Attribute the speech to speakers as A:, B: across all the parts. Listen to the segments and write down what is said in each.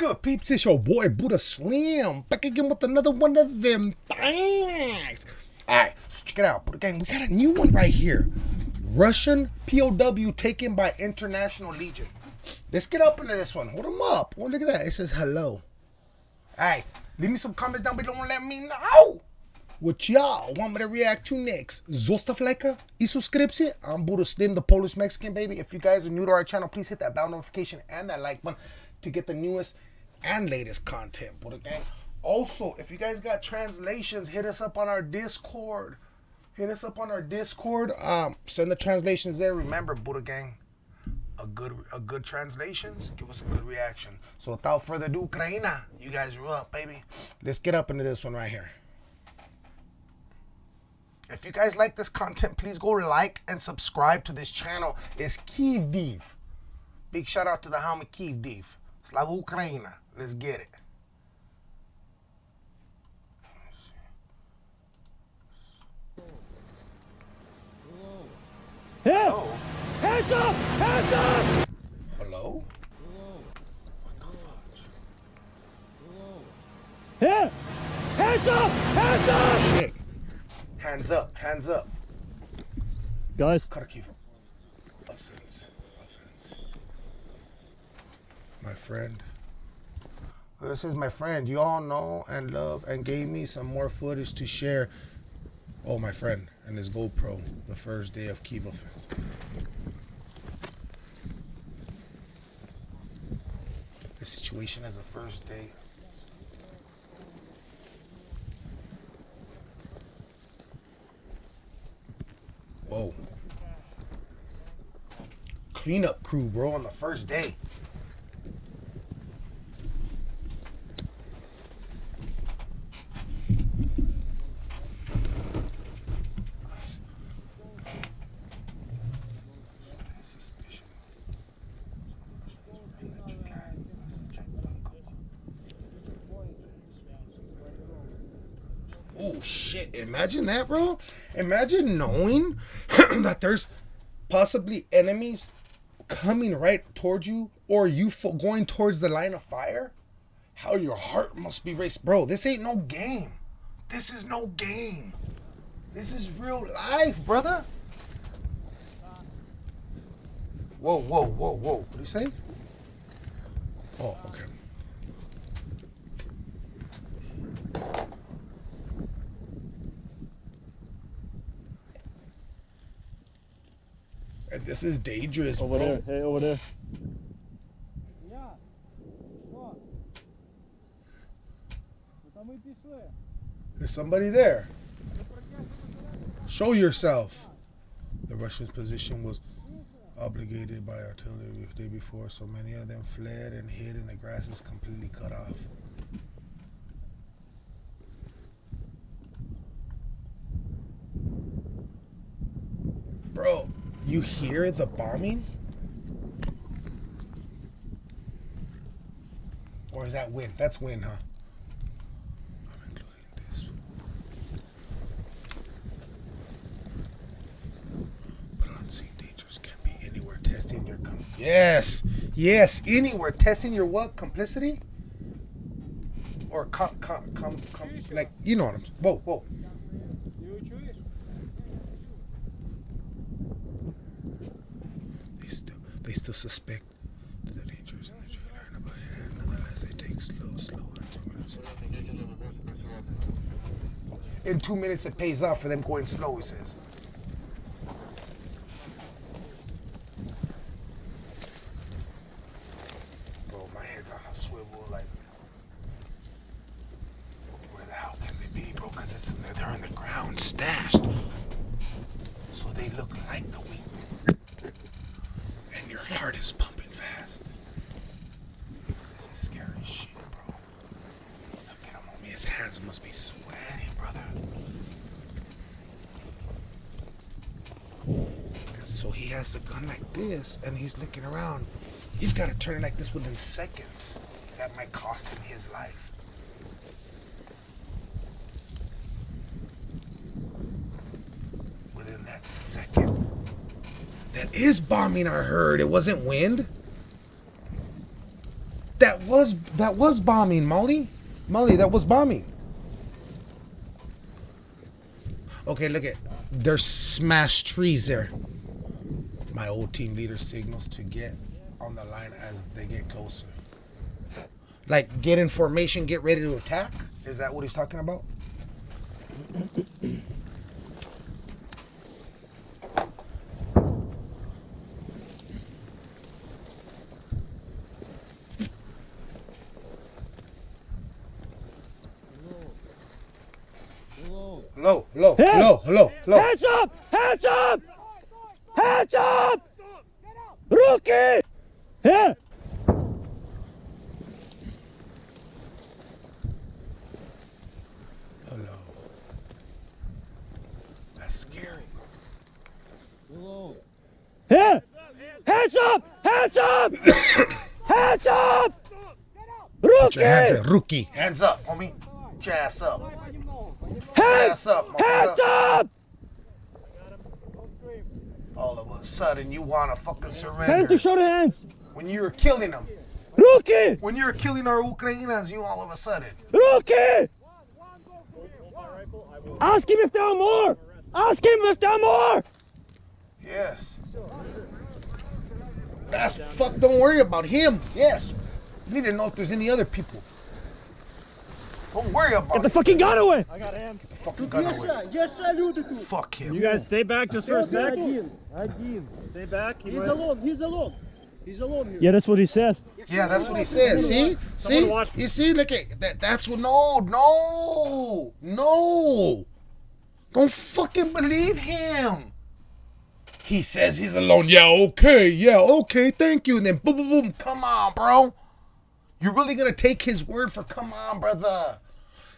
A: good, peeps? It's your boy Buddha Slim back again with another one of them things. All right, so check it out, Buddha Gang. We got a new one right here. Russian POW taken by International Legion. Let's get up into this one. Hold them up. Oh, look at that. It says hello. All right, leave me some comments down below and let me know what y'all want me to react to next. Zostaw lajka i. I'm Buddha Slim, the Polish Mexican baby. If you guys are new to our channel, please hit that bell notification and that like button to get the newest and latest content, Buddha Gang. Also, if you guys got translations, hit us up on our Discord. Hit us up on our Discord. Um, send the translations there. Remember, Buddha Gang, a good a good translations give us a good reaction. So without further ado, Ukraina, you guys are up, baby. Let's get up into this one right here. If you guys like this content, please go like and subscribe to this channel. It's Kiev Div. Big shout out to the helmet Kiev Div. Slava Ukraina. Let's get it. Oh,
B: Hands up! Hands up!
A: hello?
B: Here! Hands up! Hands up!
A: Shit. Hands up, hands up.
B: Guys,
A: Kharkiv. Offense. Offense. My friend. This is my friend. You all know and love and gave me some more footage to share. Oh, my friend and his GoPro the first day of Kiva offense. The situation as the first day. Whoa. Cleanup crew, bro, on the first day. Oh shit! Imagine that, bro. Imagine knowing that there's possibly enemies coming right towards you, or you going towards the line of fire. How your heart must be raced, bro. This ain't no game. This is no game. This is real life, brother. Whoa, whoa, whoa, whoa. What do you say? Oh, okay. And this is dangerous,
B: over
A: bro.
B: there. Hey, over there. Yeah.
A: There's somebody there. Show yourself. The Russians' position was obligated by artillery the day before, so many of them fled and hid in the grasses completely cut off. Bro, you hear the bombing? Or is that wind? That's wind, huh? I'm including this. But unseen dangers can be anywhere testing your com- Yes! Yes, anywhere testing your what? Complicity? Or com, com, com, com like you know what I'm Whoa, whoa. They still they still suspect that the dangers in the trailer and up ahead. Nonetheless, they take slow, slow in two minutes. In two minutes, it pays off for them going slow. He says. Bro, my head's on a swivel. Like, where the hell can they be, bro? Because it's they're in the ground, stashed. So they look like the wheat heart is pumping fast. This is scary shit, bro. Look at him, homie. His hands must be sweating, brother. So he has the gun like this, and he's looking around. He's got to turn it like this within seconds. That might cost him his life. Within that second. That is bombing, I heard. It wasn't wind. That that was that was bombing, Molly. Molly, that was bombing. Okay, look at there's smashed trees there. My old team leader signals to get on the line as they get closer. Like get in formation, get ready to attack. Is that what he's talking about? Low, low,
B: Hey!
A: Low.
B: Hands up! Hands up! Hands up! Rookie! Here!
A: Hello. That's scary.
B: Here! Hands up! Hands up! Hands up!
A: Your hands up, rookie. Hands up, homie. Ass up.
B: Hands,
A: ass up,
B: hands up!
A: All of a sudden, you want to fucking
B: Hands
A: surrender.
B: to show the hands!
A: When you were killing them.
B: Rookie!
A: When you were killing our Ukrainians, you all of a sudden.
B: Rookie! Ask him if there are more! Ask him if there are more!
A: Yes. That's fuck. Don't worry about him. Yes. You need to know if there's any other people. Don't worry about
B: Get the
A: it.
B: fucking gun away!
A: the fucking gun away.
C: Є ще люди тут.
A: Fuck him.
D: You guys stay back just for a sec.
C: Один.
D: Один. Stay back. Keep
C: He's
D: it.
C: alone. He's alone. He's alone here.
B: Yeah, that's what he said.
A: Yeah, that's what he said. See, see,
D: watch-
A: you see. Look at that. That's what. No, no, no. Don't fucking believe him. He says he's alone. Yeah, okay, yeah, okay, thank you. And then boom, boom, boom. Come on, bro. You're really gonna take his word for come on, brother.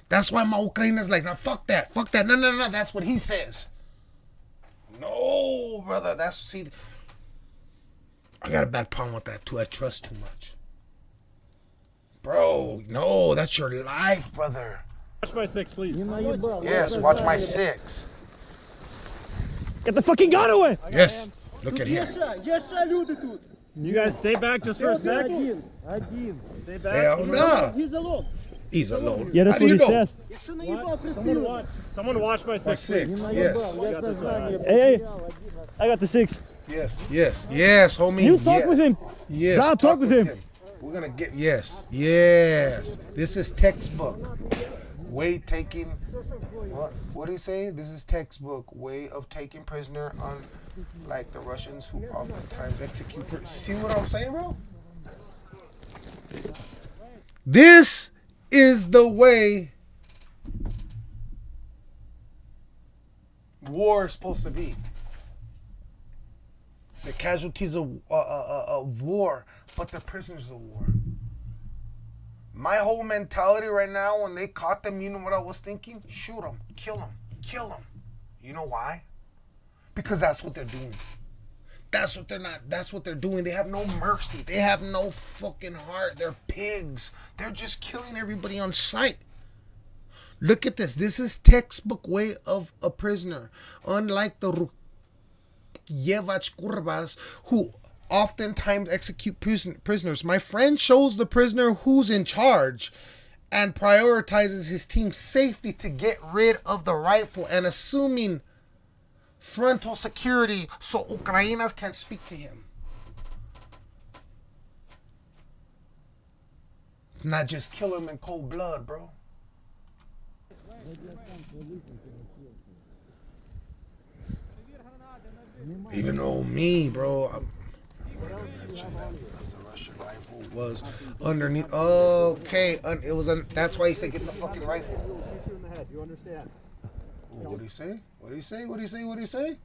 A: That's why my Ukraina's like, no, fuck that, fuck that. No, no, no, that's what he says. No, brother, that's see. I got a bad problem with that too. I trust too much. Bro, no, that's your life, brother.
D: Watch my six, please.
A: yes, watch my six.
B: Get the fucking gun away!
A: Yes, look at him.
C: Yes, sir. Yes, sir,
D: you guys stay back just for a second. Stay back.
A: Hell no. Nah.
C: He's alone.
A: He's alone.
B: Yeah, that's
A: How
B: what he says.
D: Someone watch. Someone watch my six. My
A: six. Yes.
D: yes.
B: Hey, hey, I got the six.
A: Yes. Yes. Yes, homie.
B: You talk
A: yes.
B: with him.
A: Yes.
B: I talk, talk, with him. him.
A: We're gonna get yes. Yes. This is textbook. Way taking. What? What do you say? This is textbook way of taking prisoner on, like the Russians who oftentimes execute. See what I'm saying, bro? This is the way war is supposed to be. The casualties of, uh, uh, uh, of war, but the prisoners of war. My whole mentality right now, when they caught them, you know what I was thinking? Shoot them, kill them, kill them. You know why? Because that's what they're doing. That's what they're not. That's what they're doing. They have no mercy. They have no fucking heart. They're pigs. They're just killing everybody on sight. Look at this. This is textbook way of a prisoner. Unlike the Yevach Kurbas, who oftentimes execute prisoners. My friend shows the prisoner who's in charge and prioritizes his team's safety to get rid of the rifle and assuming frontal security so Ukrainas can speak to him. Not just kill him in cold blood, bro. Even though me, bro, I'm, was underneath. Okay, un, it was. Un, that's why he said get the fucking rifle. What do you say? What do you say? What do you say? What do you say?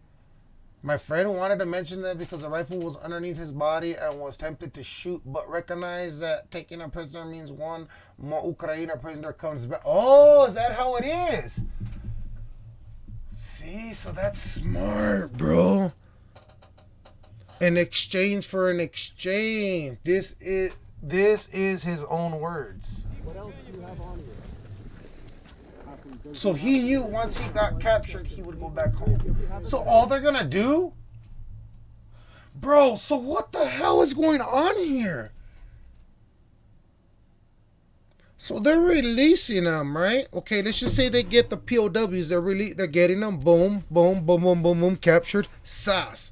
A: My friend wanted to mention that because the rifle was underneath his body and was tempted to shoot, but recognized that taking a prisoner means one more Ukraine prisoner comes back. Oh, is that how it is? See, so that's smart, bro. In exchange for an exchange. This is this is his own words. So he knew once he got captured, he would go back home. So all they're gonna do, bro. So what the hell is going on here? So they're releasing them, right? Okay, let's just say they get the POWs. They're really they're getting them. Boom, boom, boom, boom, boom, boom. Captured. Sas,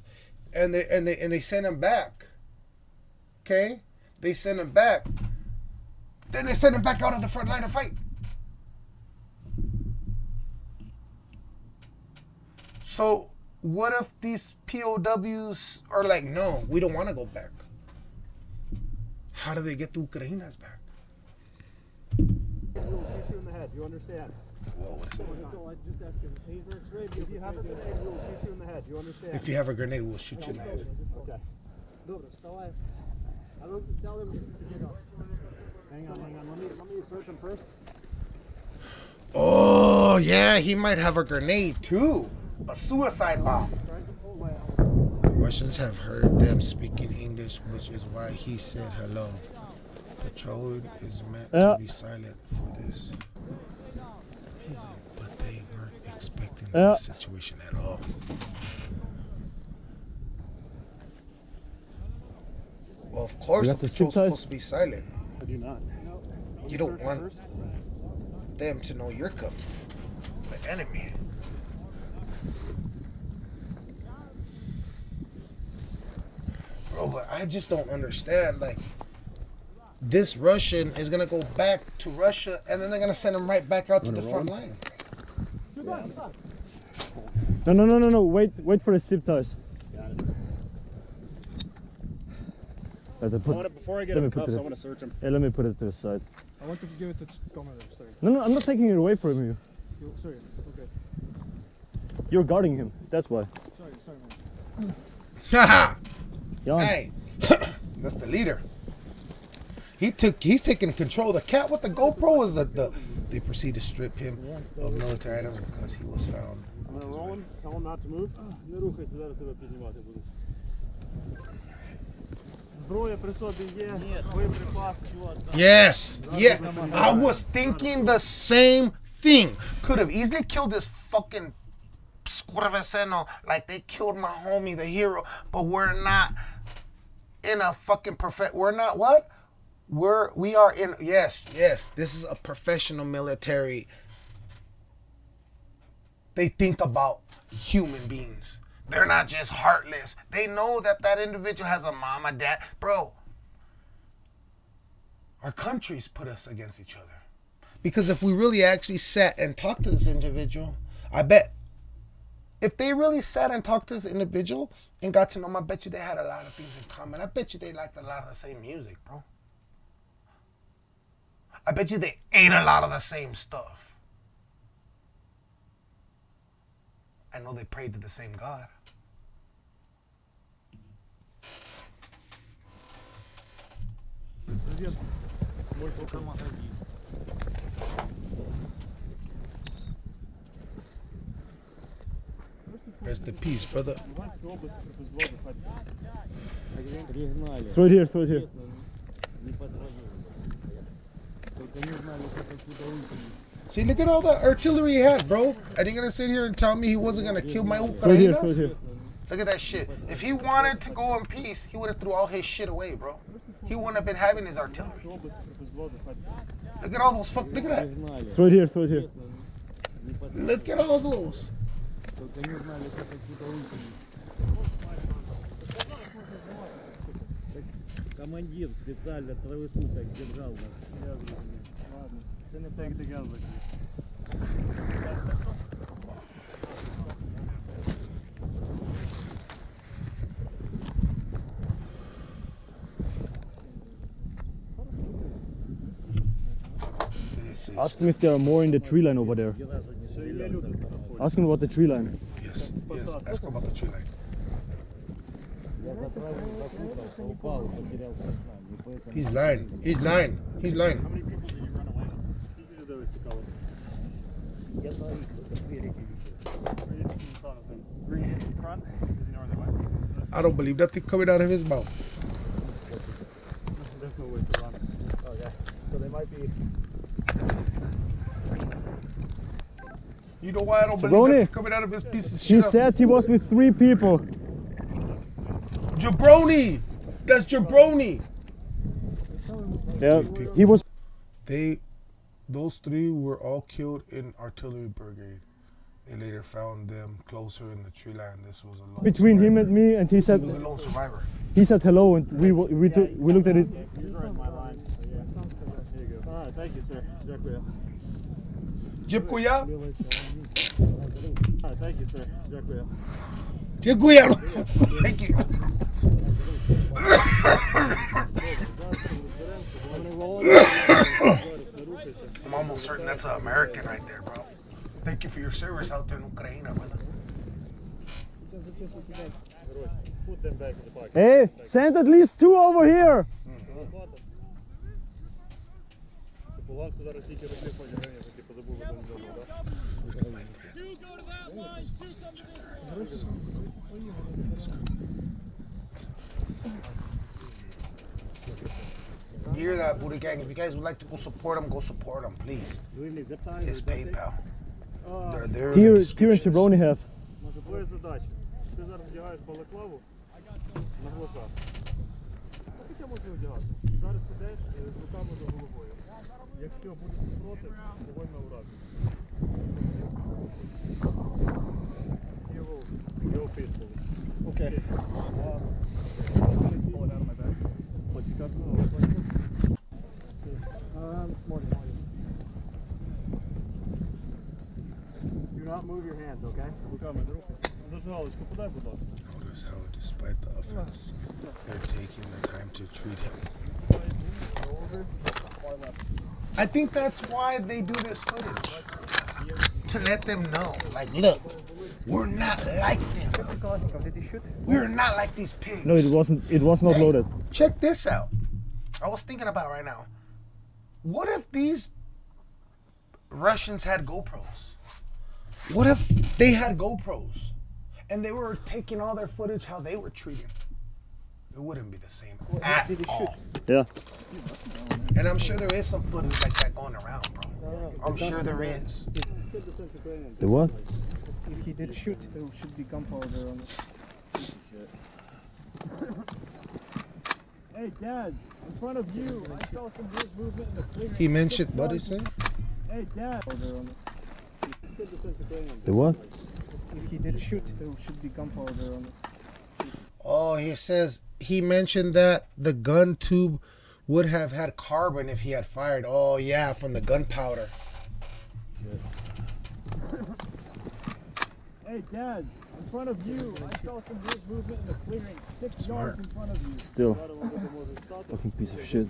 A: and they and they and they send them back. Okay, they send them back. Then they send them back out of the front line of fight. So what if these POWs are like, no, we don't want to go back? How do they get the Ukrainas back?
D: You understand?
A: whoa.
D: If you have a grenade,
A: we'll shoot you in the head.
D: Okay. Hang on, hang on. Let me, let me search him first.
A: Oh, yeah, he might have a grenade too. A suicide bomb. The Russians have heard them speaking English, which is why he said hello. Patrol is meant to uh, be silent for this. Is it? But they weren't expecting
B: Yeah.
A: this situation at all. Well, of course,
B: You
A: the patrol's supposed to be silent.
D: I do not.
A: You don't want them to know you're coming. The enemy. Bro, but I just don't understand. Like, this Russian is gonna go back to Russia, and then they're gonna send him right back out to the front line.
B: No, no, no, no, no. Wait, wait for the zip ties. Let me
D: I want to, before I get
B: Let
D: him
B: me put
D: cuffs,
B: it-
D: I want to search him.
B: yeah, let me put it to the side.
C: I want to give it to Commander, sorry.
B: No, no, I'm not taking it away from you.
C: You- Sorry, okay.
B: You're guarding him. That's why.
C: Sorry, sorry man.
A: Haha! Hey, that's the leader. He took he's taking control. The cat with the GoPro is the, the they proceed to strip him of military items because he was found.
D: Tell him not to move.
A: Yes, yeah. I was thinking the same thing. Could have easily killed this fucking squirveseno like they killed my homie, the hero, but we're not in a fucking perfect. We're not what? We're we are in. Yes, yes. This is a professional military. They think about human beings. They're not just heartless. They know that that individual has a mom, a dad, bro our countries put us against each other. Because if we really actually sat and talked to this individual, I bet if they really sat and talked to this individual and got to know him, I bet you they had a lot of things in common. I bet you they liked a lot of the same music, bro. I bet you they ate a lot of the same stuff. I know they prayed to the same God. Rest in peace, brother.
B: Throw here, here.
A: See, look at all the artillery he had, bro. Are you gonna sit here and tell me he wasn't gonna kill my
B: Right here,
A: right
B: here.
A: Look at that shit. If he wanted to go in peace, he would have threw all his shit away, bro. He wouldn't have been having his artillery. Look at all those fuck. Look at that.
B: Throw here. Throw here.
A: Look at all those.
E: Командир специально трое суток держал нас.
D: Я зрозумів. Ладно. Це не take the gun with you.
A: This is
B: Ask him if there are more in the tree line over there.
D: Ще є люди тут знаходяться.
B: Ask him about the tree line.
A: yes, yes. Ask him about the tree line. He's lying. He's lying. He's lying.
D: How many people did you run away with?
A: I don't believe that thing coming out of his mouth.
D: There's no way to run.
E: Oh, yeah. So they might be.
A: You know why I don't believe that coming out of his piece of shit?
B: He said he was with three people.
A: Jabroni. That's Jabroni.
B: Yeah, he was.
A: They, those three were all killed in artillery brigade. They later found them closer in the tree line. This was a
B: between
A: survivor.
B: him and me, and he said he
A: was a lone survivor.
B: He said hello, and we we we looked at it.
D: You're my line. All right, thank you, sir. Dziękuję.
A: Dziękuję.
D: All right, thank you, sir.
A: Thank you. I'm almost certain that's an American right there, bro. Thank you for your service out there in Ukraine, brother.
B: Hey, send at least two over here.
D: Mm
A: -hmm. hear that, Buddha Gang? If you guys would like to go support them, go support them, please.
D: Вільний zip tie,
A: His
D: or duct tape?
A: PayPal.
D: А,
A: They're there. in the
B: Tier, tier and
A: descriptions.
B: Chevroni have.
D: Може, твоя задача. Ти зараз вдягаєш балаклаву на глазах. А Хоча можна вдягати. Зараз сидиш е, з руками за головою. Якщо буде супротив, вогонь на ураз. Його, його пистол. Окей. Почекати. Um, morning, morning. Do not move your hands, okay?
A: Notice how, despite the offense, they're taking the time to treat him. I think that's why they do this footage. To let them know, like, look, we're not like them. We're not like these pigs.
B: No, it wasn't. It was not loaded.
A: Check this out. I was thinking about right now. What if these Russians had GoPros? What if they had GoPros and they were taking all their footage how they were treated? It wouldn't be the same at all.
B: Yeah.
A: And I'm sure there is some footage like that going around, bro. I'm sure there is.
B: The what?
C: If he did shoot, there should be gunpowder on it.
D: Hey, Dad, in front of you, I saw some weird movement in the clearing.
A: He mentioned what he said?
D: Hey, Dad.
C: Powder on it.
B: The what?
C: If he did shoot, there should be gunpowder on it.
A: Oh, he says he mentioned that the gun tube would have had carbon if he had fired. Oh yeah, from the gunpowder.
D: Hey, Dad, in front of you, I saw some weird movement in the clearing. Six
A: Smart.
D: yards in front of you.
B: Still. Fucking piece of shit.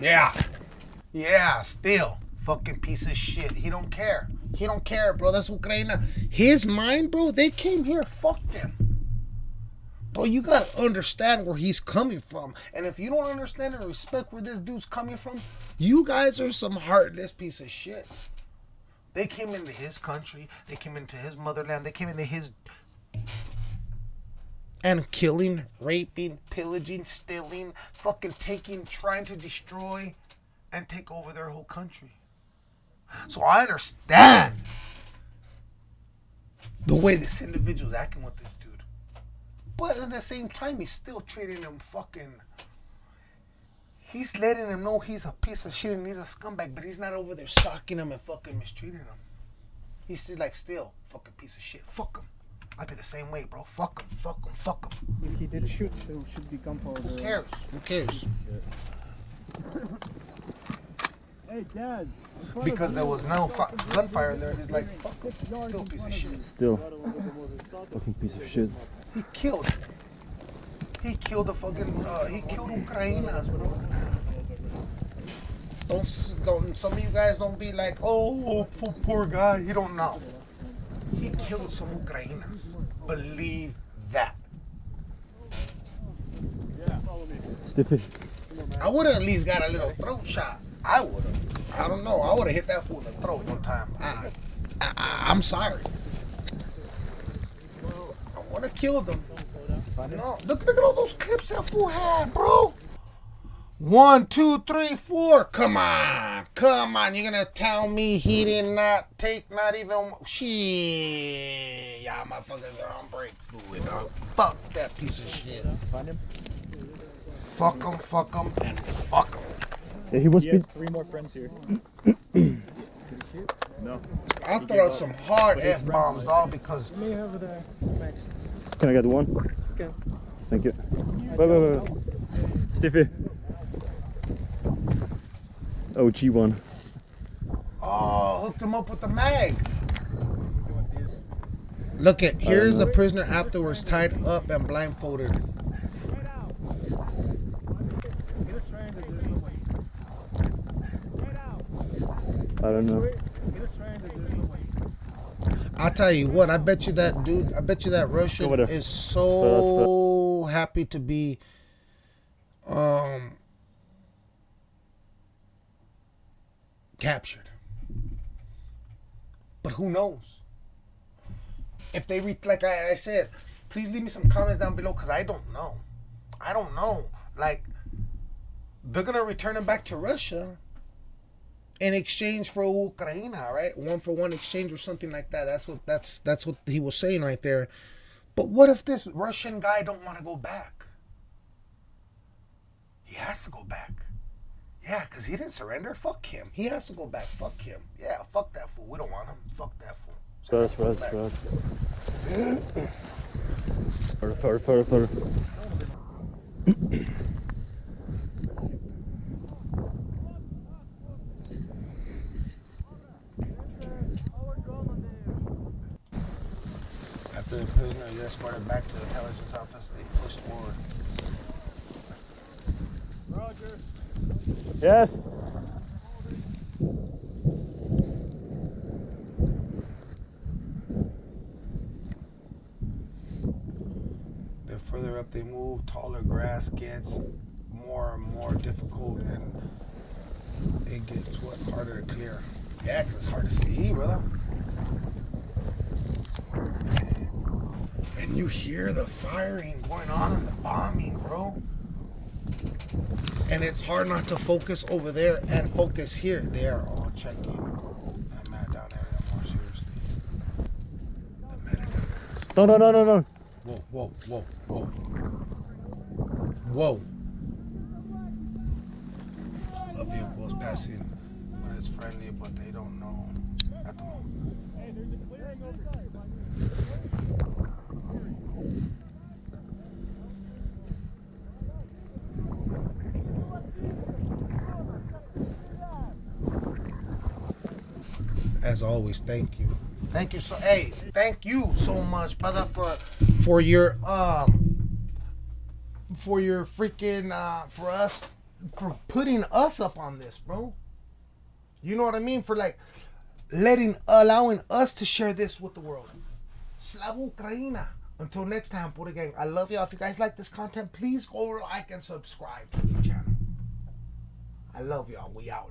A: Yeah. Yeah, still. Fucking piece of shit. He don't care. He don't care, bro. That's Ukraine. His mind, bro, they came here. Fuck them. Bro, you gotta understand where he's coming from. And if you don't understand and respect where this dude's coming from, you guys are some heartless piece of shit. They came into his country. They came into his motherland. They came into his and killing, raping, pillaging, stealing, fucking taking, trying to destroy and take over their whole country. So I understand the way this individual's acting with this dude. But at the same time, he's still treating him fucking. He's letting him know he's a piece of shit and he's a scumbag, but he's not over there socking him and fucking mistreating him. He's still like, still, fucking piece of shit. Fuck him. I'd be the same way, bro. Fuck him, fuck him, fuck him.
C: If he did shoot, there should be gunpowder
A: Who cares? Who cares?
D: Hey, Dad. in front of
A: Because there was no
D: saw
A: fu-
D: some weird
A: gunfire
D: movement
A: there.
D: in
A: He's like, fuck him.
D: Six
A: He's
D: yards
A: still piece of shit.
B: Still. Fucking piece of shit.
A: He killed. He killed the fucking. Uh, he killed Ukrainas, bro. Don't, don't. Some of you guys don't be like, oh, poor, poor guy. He don't know. He killed some Ukrainas. Believe that.
B: Stiffy.
A: I would have at least got a little throat shot. I would have. I don't know. I would have hit that fool in the throat one time. I, I, I, I'm sorry. I want to kill them. No, look, look at all those clips that fool had, bro. One, two, three, four. Come on, come on. You're gonna tell me he mm. did not take not even shit? Y'all motherfuckers are on break fluid, dog. Fuck that piece of shit. Find him. Fuck him, fuck him, and fuck him.
B: Yeah, he was.
D: He has three more friends here. No.
A: I'll throw out some hard F bombs, dog, because
C: Me over there, Max.
D: Can I get one?
C: Okay.
D: Thank you. Wait, wait, wait. wait. Stiffy. Oh, G1.
A: oh, hooked him up with the mag. Look at here's a prisoner afterwards tied up and blindfolded.
C: Get us stranded, there's no way.
D: I don't know.
C: Get us stranded, there's no way.
A: I'll tell you what, I bet you that dude, I bet you that Russian is so happy to be um captured. But who knows? If they re like I, I said, please leave me some comments down below because I don't know. I don't know. Like they're gonna return him back to Russia in exchange for Ukraine, right? One for one exchange or something like that. That's what that's that's what he was saying right there. But what if this Russian guy don't want to go back? He has to go back. Yeah, because he didn't surrender. Fuck him. He has to go back. Fuck him. Yeah, fuck that fool. We don't want him. Fuck that fool. So
D: First, first, first. Further, further, further, further.
A: After the prisoner is escorted back to the intelligence office, they pushed forward.
D: Yes.
A: The further up they move, taller grass gets more and more difficult, and it gets what harder to clear. Yeah, 'cause it's hard to see, brother. And you hear the firing going on and the bombing, bro. And it's hard not to focus over there and focus here. They are all checking that man down there more seriously. The.
D: No, no, no, no, no.
A: Whoa, whoa, whoa, whoa. Whoa. A vehicle is passing, but it's friendly, but they don't know at the moment. As always, thank you. Thank you so hey, thank you so much, brother, for for your um for your freaking uh for us for putting us up on this, bro. You know what I mean? For like letting allowing us to share this with the world. Slava Ukraina. Until next time, Buddha Gang. I love y'all. If you guys like this content, please go like and subscribe to the channel. I love y'all. We out.